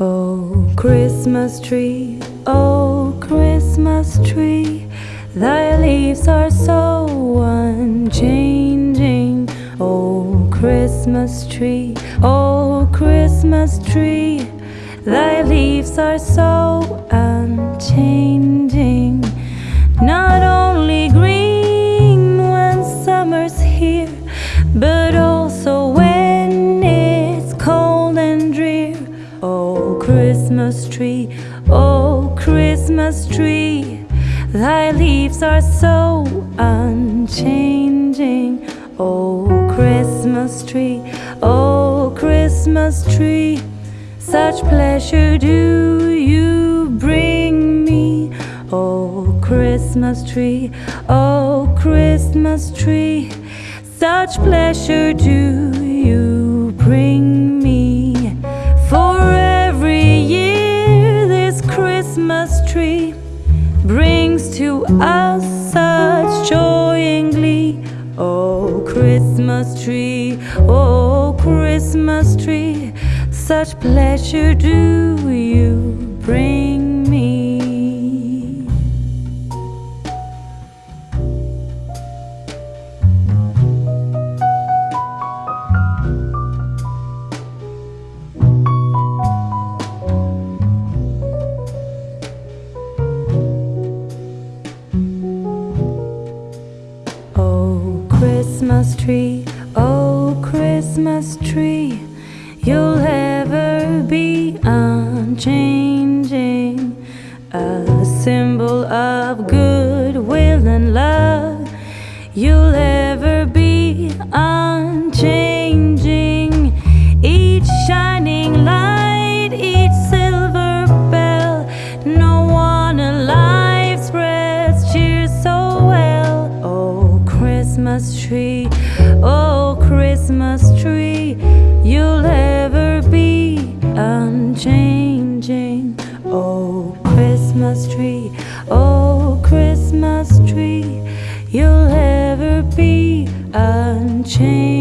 Oh, Christmas tree, oh Christmas tree, thy leaves are so unchanging. Oh Christmas tree, oh Christmas tree, thy leaves are so unchanging. Christmas tree, oh Christmas tree, thy leaves are so unchanging. Oh Christmas tree, oh Christmas tree, such pleasure do you bring me. Oh Christmas tree, oh Christmas tree, such pleasure do you bring tree brings to us such joy and glee. Oh Christmas tree, oh Christmas tree, such pleasure do you bring Christmas tree, oh, Christmas tree, you'll ever be unchanging. A symbol of goodwill and love, you'll ever be unchanging. Christmas tree, oh, Christmas tree, you'll ever be unchanging. Oh, Christmas tree, oh, Christmas tree, you'll ever be unchanging.